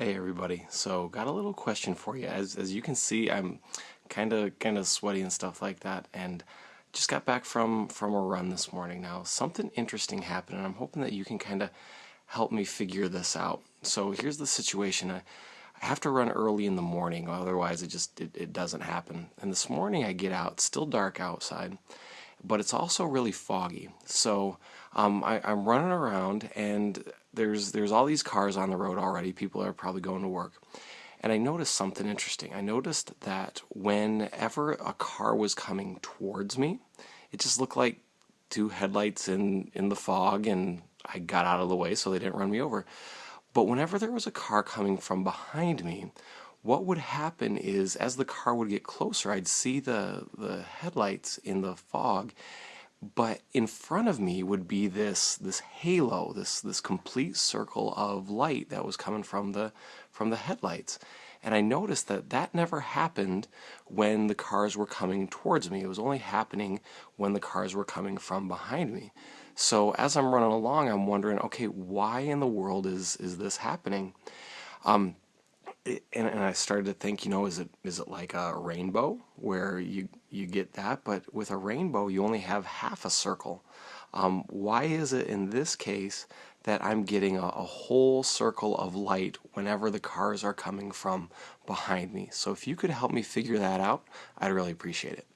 Hey everybody. So got a little question for you. As as you can see, I'm kind of kind of sweaty and stuff like that and just got back from from a run this morning. Now, something interesting happened and I'm hoping that you can kind of help me figure this out. So, here's the situation. I, I have to run early in the morning, otherwise it just it, it doesn't happen. And this morning I get out, still dark outside, but it's also really foggy. So um, I, I'm running around and there's there's all these cars on the road already. People are probably going to work. And I noticed something interesting. I noticed that whenever a car was coming towards me, it just looked like two headlights in, in the fog, and I got out of the way so they didn't run me over. But whenever there was a car coming from behind me, what would happen is as the car would get closer, I'd see the, the headlights in the fog, but in front of me would be this this halo this this complete circle of light that was coming from the from the headlights. And I noticed that that never happened when the cars were coming towards me. It was only happening when the cars were coming from behind me. So as I'm running along I'm wondering okay why in the world is is this happening? Um, and, and I started to think, you know, is it is it like a rainbow where you you get that, but with a rainbow you only have half a circle. Um, why is it in this case that I'm getting a, a whole circle of light whenever the cars are coming from behind me? So if you could help me figure that out, I'd really appreciate it.